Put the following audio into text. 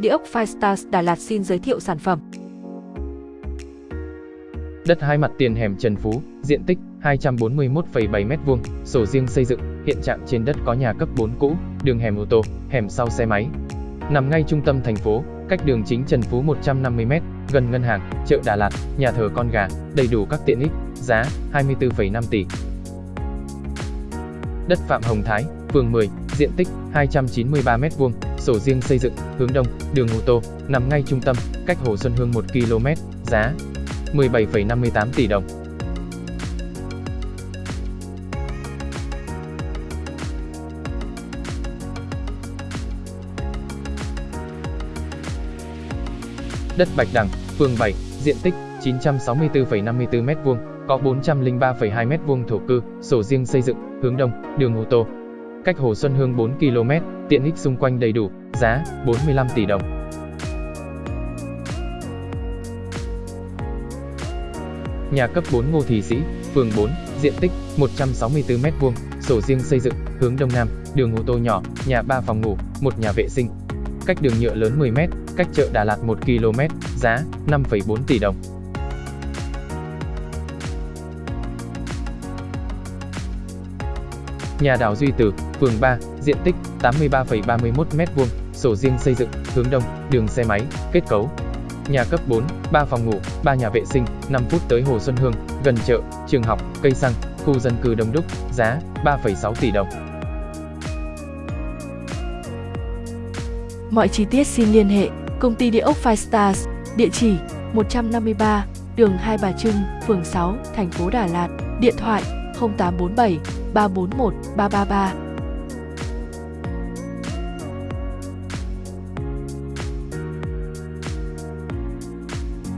Địa ốc Firestars Đà Lạt xin giới thiệu sản phẩm. Đất hai mặt tiền hẻm Trần Phú, diện tích 241,7 m2, sổ riêng xây dựng, hiện trạng trên đất có nhà cấp 4 cũ, đường hẻm ô tô, hẻm sau xe máy. Nằm ngay trung tâm thành phố, cách đường chính Trần Phú 150 m, gần ngân hàng, chợ Đà Lạt, nhà thờ con gà, đầy đủ các tiện ích, giá 24,5 tỷ. Đất Phạm Hồng Thái, phường 10, diện tích 293 m2, sổ riêng xây dựng, hướng đông, đường ô tô, nằm ngay trung tâm, cách Hồ Xuân Hương 1 km, giá 17,58 tỷ đồng. Đất Bạch Đằng, phường 7, diện tích 964,54 m2, có 403,2 m2 thổ cư, sổ riêng xây dựng, hướng đông, đường ô tô. Cách Hồ Xuân Hương 4 km, tiện ích xung quanh đầy đủ, giá 45 tỷ đồng. Nhà cấp 4 Ngô Thị Sĩ, phường 4, diện tích 164 m2, sổ riêng xây dựng, hướng đông nam, đường ô tô nhỏ, nhà 3 phòng ngủ, một nhà vệ sinh. Cách đường nhựa lớn 10 m, cách chợ Đà Lạt 1 km, giá 5,4 tỷ đồng. Nhà đảo Duy Tử, phường 3, diện tích 83,31 m2, sổ riêng xây dựng, hướng đông, đường xe máy, kết cấu. Nhà cấp 4, 3 phòng ngủ, 3 nhà vệ sinh, 5 phút tới Hồ Xuân Hương, gần chợ, trường học, cây xăng, khu dân cư đông đúc, giá 3,6 tỷ đồng. Mọi chi tiết xin liên hệ Công ty Địa ốc Five Stars, địa chỉ 153, đường Hai Bà Trưng, phường 6, thành phố Đà Lạt, điện thoại 0847 341 333